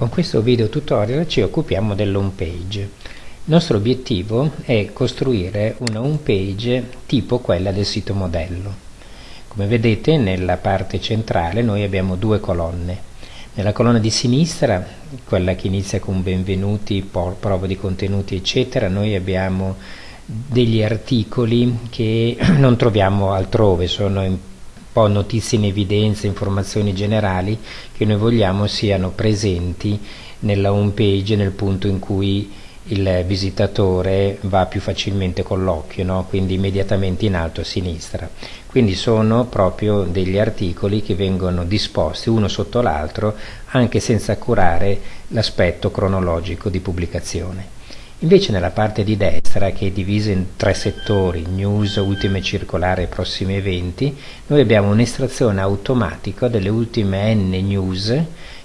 Con questo video tutorial ci occupiamo dell'home page. Il nostro obiettivo è costruire una home page tipo quella del sito modello. Come vedete nella parte centrale noi abbiamo due colonne. Nella colonna di sinistra, quella che inizia con benvenuti, prova di contenuti eccetera, noi abbiamo degli articoli che non troviamo altrove, sono in po' notizie in evidenza, informazioni generali che noi vogliamo siano presenti nella home page nel punto in cui il visitatore va più facilmente con l'occhio, no? quindi immediatamente in alto a sinistra. Quindi sono proprio degli articoli che vengono disposti uno sotto l'altro anche senza curare l'aspetto cronologico di pubblicazione. Invece nella parte di destra, che è divisa in tre settori, news, ultime circolari e prossimi eventi, noi abbiamo un'estrazione automatica delle ultime N news,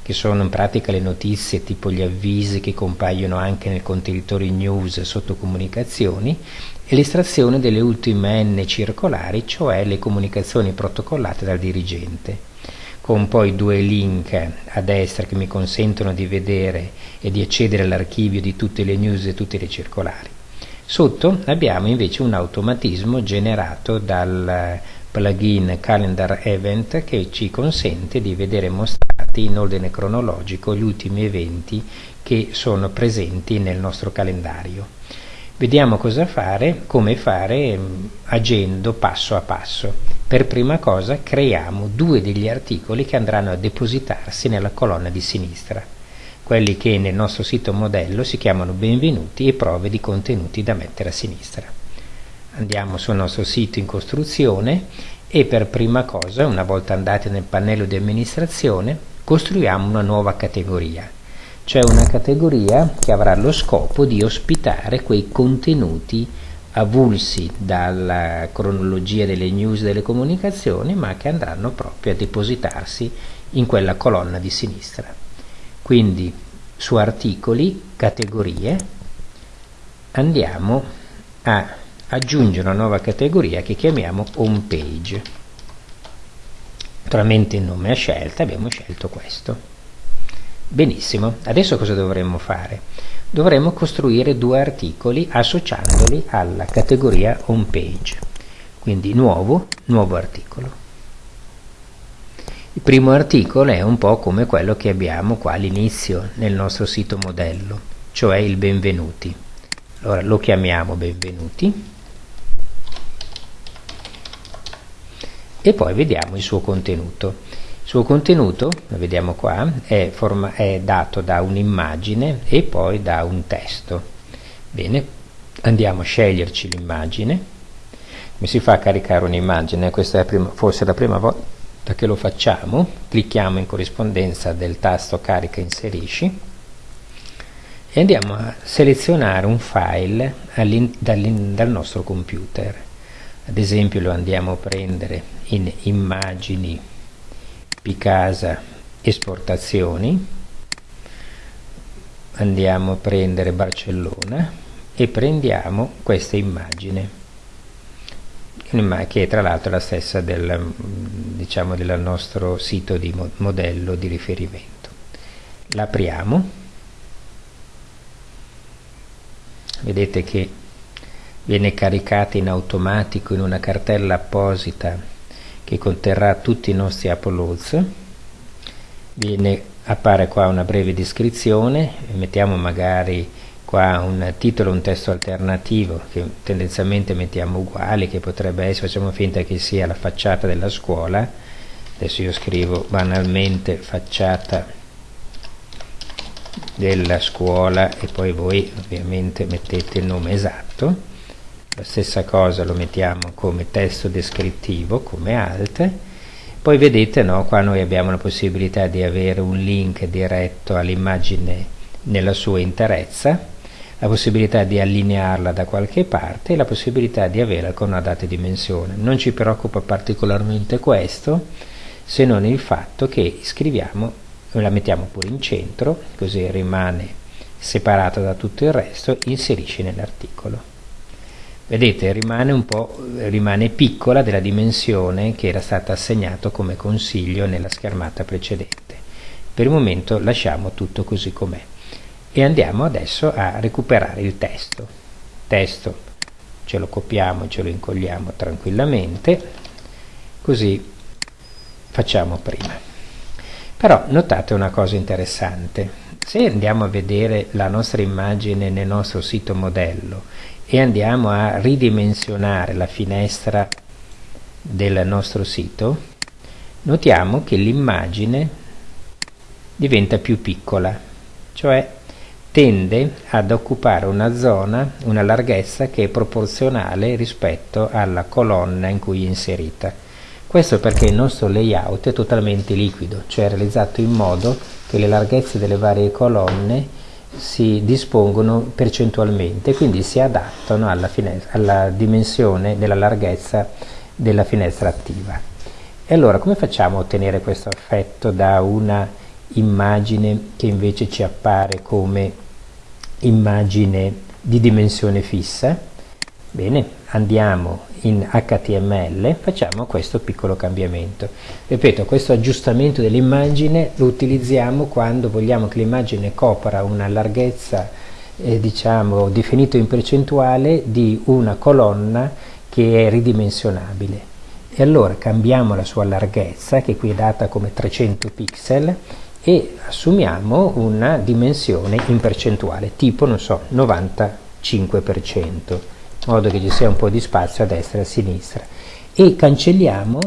che sono in pratica le notizie tipo gli avvisi che compaiono anche nel contenitore news sotto comunicazioni, e l'estrazione delle ultime N circolari, cioè le comunicazioni protocollate dal dirigente con poi due link a destra che mi consentono di vedere e di accedere all'archivio di tutte le news e tutte le circolari. Sotto abbiamo invece un automatismo generato dal plugin Calendar Event che ci consente di vedere mostrati in ordine cronologico gli ultimi eventi che sono presenti nel nostro calendario. Vediamo cosa fare, come fare mm, agendo passo a passo. Per prima cosa creiamo due degli articoli che andranno a depositarsi nella colonna di sinistra, quelli che nel nostro sito modello si chiamano benvenuti e prove di contenuti da mettere a sinistra. Andiamo sul nostro sito in costruzione e per prima cosa, una volta andati nel pannello di amministrazione, costruiamo una nuova categoria, cioè una categoria che avrà lo scopo di ospitare quei contenuti avulsi dalla cronologia delle news delle comunicazioni, ma che andranno proprio a depositarsi in quella colonna di sinistra. Quindi su articoli, categorie, andiamo a aggiungere una nuova categoria che chiamiamo home page. Naturalmente il nome a scelta, abbiamo scelto questo. Benissimo, adesso cosa dovremmo fare? Dovremo costruire due articoli associandoli alla categoria home page. Quindi nuovo, nuovo articolo. Il primo articolo è un po' come quello che abbiamo qua all'inizio nel nostro sito modello, cioè il benvenuti. Allora lo chiamiamo benvenuti e poi vediamo il suo contenuto. Il suo contenuto, lo vediamo qua, è, è dato da un'immagine e poi da un testo. Bene, andiamo a sceglierci l'immagine. Come si fa a caricare un'immagine? Questa è prima, forse la prima volta che lo facciamo. Clicchiamo in corrispondenza del tasto carica inserisci e andiamo a selezionare un file dal nostro computer. Ad esempio lo andiamo a prendere in immagini Picasa esportazioni. Andiamo a prendere Barcellona e prendiamo questa immagine che è tra l'altro la stessa del, diciamo, del nostro sito di modello di riferimento. L'apriamo. Vedete che viene caricata in automatico in una cartella apposita che conterrà tutti i nostri uploads. Viene, appare qua una breve descrizione mettiamo magari qua un titolo un testo alternativo che tendenzialmente mettiamo uguali che potrebbe essere facciamo finta che sia la facciata della scuola. Adesso io scrivo banalmente facciata della scuola e poi voi ovviamente mettete il nome esatto la stessa cosa lo mettiamo come testo descrittivo come alt. Poi vedete no, qua noi abbiamo la possibilità di avere un link diretto all'immagine nella sua interezza la possibilità di allinearla da qualche parte e la possibilità di averla con una data dimensione. Non ci preoccupa particolarmente questo se non il fatto che scriviamo la mettiamo pure in centro così rimane separata da tutto il resto inserisci nell'articolo vedete rimane un po' rimane piccola della dimensione che era stata assegnato come consiglio nella schermata precedente. Per il momento lasciamo tutto così com'è. E andiamo adesso a recuperare il testo. Testo ce lo copiamo ce lo incolliamo tranquillamente così facciamo prima. Però notate una cosa interessante. Se andiamo a vedere la nostra immagine nel nostro sito modello e andiamo a ridimensionare la finestra del nostro sito. Notiamo che l'immagine diventa più piccola cioè tende ad occupare una zona, una larghezza che è proporzionale rispetto alla colonna in cui è inserita. Questo perché il nostro layout è totalmente liquido, cioè realizzato in modo che le larghezze delle varie colonne si dispongono percentualmente, quindi si adattano alla, alla dimensione della larghezza della finestra attiva. E allora come facciamo a ottenere questo effetto da una immagine che invece ci appare come immagine di dimensione fissa? Bene, andiamo in HTML facciamo questo piccolo cambiamento. Ripeto, questo aggiustamento dell'immagine lo utilizziamo quando vogliamo che l'immagine copra una larghezza eh, diciamo definito in percentuale di una colonna che è ridimensionabile. E allora cambiamo la sua larghezza, che qui è data come 300 pixel, e assumiamo una dimensione in percentuale, tipo, non so, 95% in modo che ci sia un po' di spazio a destra e a sinistra e cancelliamo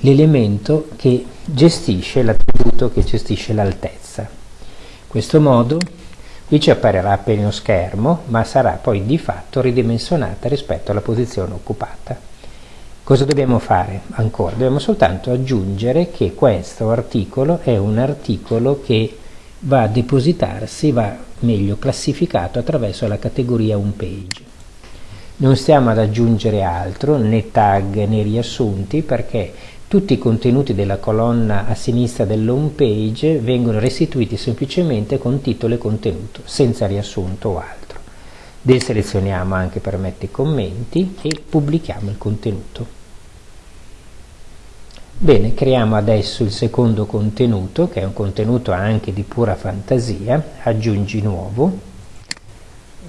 l'elemento che gestisce l'attributo che gestisce l'altezza. In questo modo qui ci apparirà appena uno schermo, ma sarà poi di fatto ridimensionata rispetto alla posizione occupata. Cosa dobbiamo fare ancora? Dobbiamo soltanto aggiungere che questo articolo è un articolo che va a depositarsi, va meglio classificato attraverso la categoria home page non stiamo ad aggiungere altro, né tag né riassunti, perché tutti i contenuti della colonna a sinistra dell'home page vengono restituiti semplicemente con titolo e contenuto, senza riassunto o altro. Deselezioniamo anche permette commenti e pubblichiamo il contenuto. Bene, creiamo adesso il secondo contenuto, che è un contenuto anche di pura fantasia, aggiungi nuovo,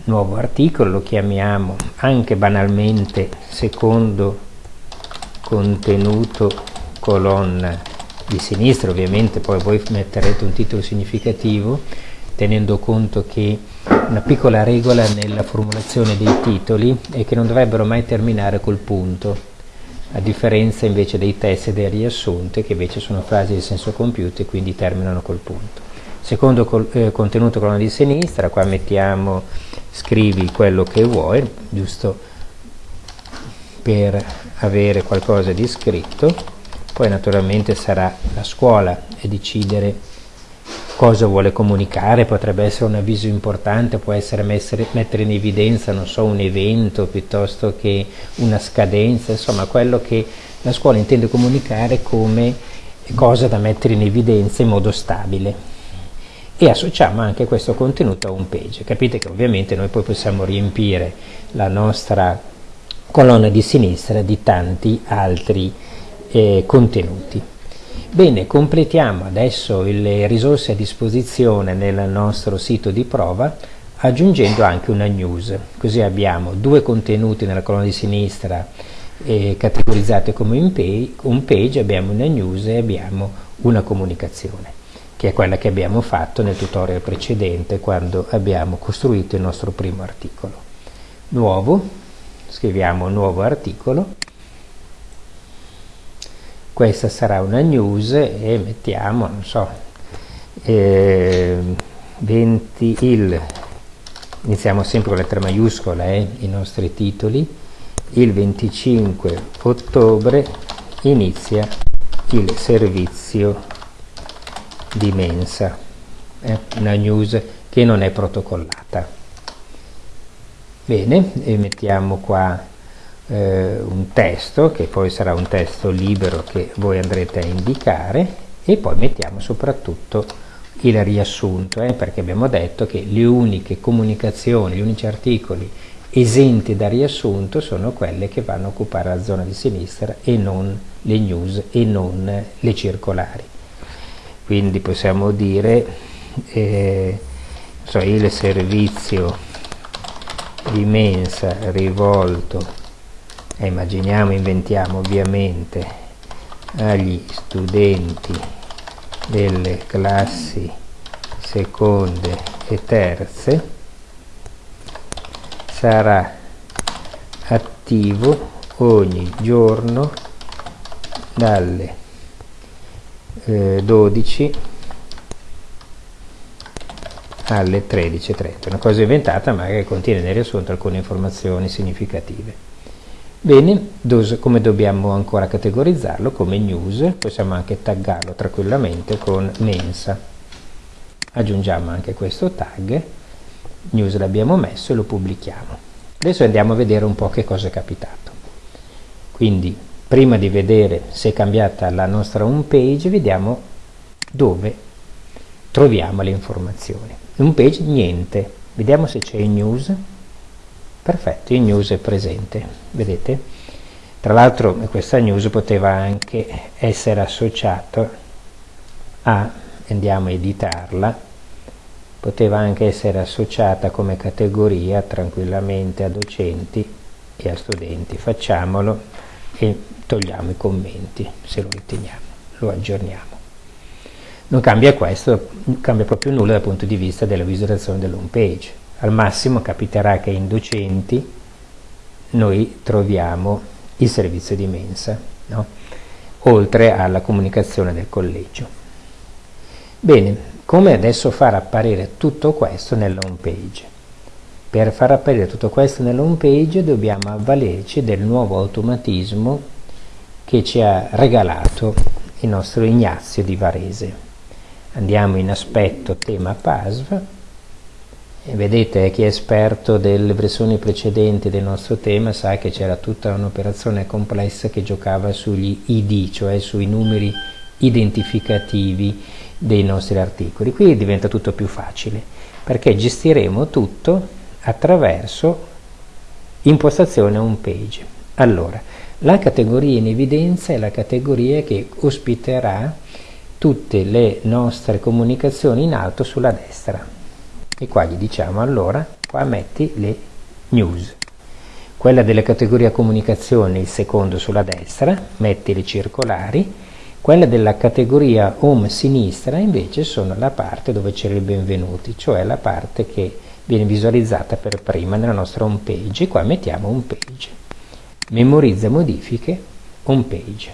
nuovo articolo, lo chiamiamo anche banalmente secondo contenuto colonna di sinistra, ovviamente poi voi metterete un titolo significativo tenendo conto che una piccola regola nella formulazione dei titoli è che non dovrebbero mai terminare col punto, a differenza invece dei testi e dei riassunti che invece sono frasi di senso compiuto e quindi terminano col punto. Secondo col, eh, contenuto colonna di sinistra, qua mettiamo scrivi quello che vuoi, giusto per avere qualcosa di scritto, poi naturalmente sarà la scuola a decidere cosa vuole comunicare, potrebbe essere un avviso importante, può essere messere, mettere in evidenza, non so, un evento piuttosto che una scadenza, insomma quello che la scuola intende comunicare come cosa da mettere in evidenza in modo stabile e associamo anche questo contenuto a un page. Capite che ovviamente noi poi possiamo riempire la nostra colonna di sinistra di tanti altri eh, contenuti. Bene, completiamo adesso le risorse a disposizione nel nostro sito di prova aggiungendo anche una news, così abbiamo due contenuti nella colonna di sinistra eh, categorizzati come home page, abbiamo una news e abbiamo una comunicazione che è quella che abbiamo fatto nel tutorial precedente quando abbiamo costruito il nostro primo articolo. Nuovo, scriviamo nuovo articolo, questa sarà una news e mettiamo, non so, eh, 20 il, iniziamo sempre con lettera maiuscola eh, i nostri titoli, il 25 ottobre inizia il servizio di mensa, eh? una news che non è protocollata. Bene, e mettiamo qua eh, un testo, che poi sarà un testo libero che voi andrete a indicare, e poi mettiamo soprattutto il riassunto, eh, perché abbiamo detto che le uniche comunicazioni, gli unici articoli esenti da riassunto sono quelle che vanno a occupare la zona di sinistra e non le news e non le circolari. Quindi possiamo dire eh, so, il servizio di mensa rivolto eh, immaginiamo, inventiamo ovviamente agli studenti delle classi seconde e terze. Sarà attivo ogni giorno dalle eh, 12 alle 13.30 una cosa inventata ma che contiene nel riassunto alcune informazioni significative. Bene come dobbiamo ancora categorizzarlo? Come news possiamo anche taggarlo tranquillamente con mensa. Aggiungiamo anche questo tag news l'abbiamo messo e lo pubblichiamo. Adesso andiamo a vedere un po' che cosa è capitato. Quindi prima di vedere se è cambiata la nostra home page vediamo dove troviamo le informazioni. Home page niente. Vediamo se c'è in news. Perfetto in news è presente. Vedete? Tra l'altro questa news poteva anche essere associata a andiamo a editarla poteva anche essere associata come categoria tranquillamente a docenti e a studenti. Facciamolo e togliamo i commenti se lo riteniamo lo aggiorniamo. Non cambia questo non cambia proprio nulla dal punto di vista della visualizzazione dell'home page. Al massimo capiterà che in docenti noi troviamo il servizio di mensa no? oltre alla comunicazione del collegio. Bene come adesso far apparire tutto questo nella home page? Per far apparire tutto questo nella home page dobbiamo avvalerci del nuovo automatismo che ci ha regalato il nostro Ignazio di Varese andiamo in aspetto tema PASV e vedete chi è esperto delle versioni precedenti del nostro tema sa che c'era tutta un'operazione complessa che giocava sugli ID, cioè sui numeri identificativi dei nostri articoli. Qui diventa tutto più facile perché gestiremo tutto attraverso impostazione home page. Allora, la categoria in evidenza è la categoria che ospiterà tutte le nostre comunicazioni in alto sulla destra. E qua gli diciamo allora, qua metti le news. Quella della categoria comunicazione, il secondo sulla destra, metti le circolari, quella della categoria home sinistra invece sono la parte dove c'è il benvenuti, cioè la parte che viene visualizzata per prima nella nostra home page. E qua mettiamo home page. Memorizza modifiche, home page.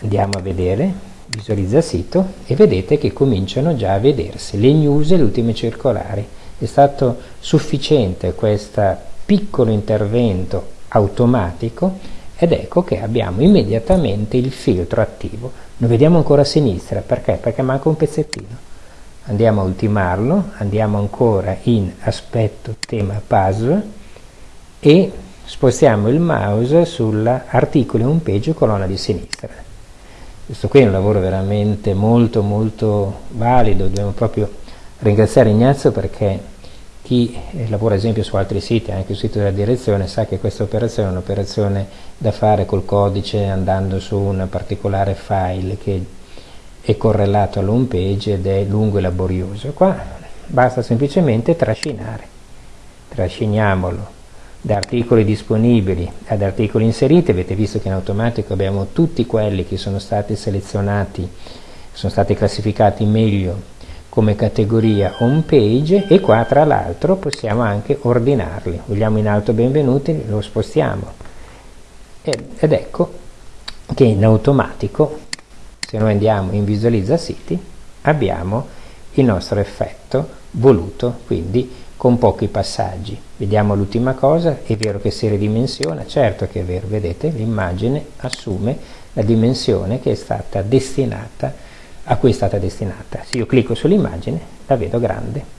Andiamo a vedere, visualizza sito e vedete che cominciano già a vedersi le news e le ultime circolari. È stato sufficiente questo piccolo intervento automatico ed ecco che abbiamo immediatamente il filtro attivo. Lo vediamo ancora a sinistra, perché? Perché manca un pezzettino. Andiamo a ultimarlo, andiamo ancora in aspetto tema puzzle e spostiamo il mouse sull'articolo home page colonna di sinistra. Questo qui è un lavoro veramente molto molto valido, dobbiamo proprio ringraziare Ignazio perché chi lavora ad esempio su altri siti, anche sul sito della direzione, sa che questa operazione è un'operazione da fare col codice andando su un particolare file che è correlato all'home page ed è lungo e laborioso. Qua basta semplicemente trascinare. Trasciniamolo da articoli disponibili ad articoli inseriti, avete visto che in automatico abbiamo tutti quelli che sono stati selezionati, sono stati classificati meglio come categoria home page e qua tra l'altro possiamo anche ordinarli. Vogliamo in alto benvenuti lo spostiamo. Ed ecco che in automatico se noi andiamo in visualizza siti abbiamo il nostro effetto voluto quindi con pochi passaggi vediamo l'ultima cosa è vero che si ridimensiona certo che è vero vedete l'immagine assume la dimensione che è stata destinata a cui è stata destinata. Se io clicco sull'immagine la vedo grande.